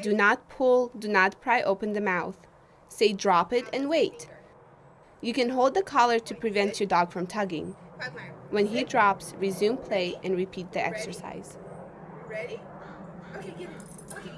Do not pull, do not pry open the mouth. Say drop it and wait. You can hold the collar to prevent your dog from tugging. When he drops, resume play and repeat the exercise. Ready? Okay, it. Okay.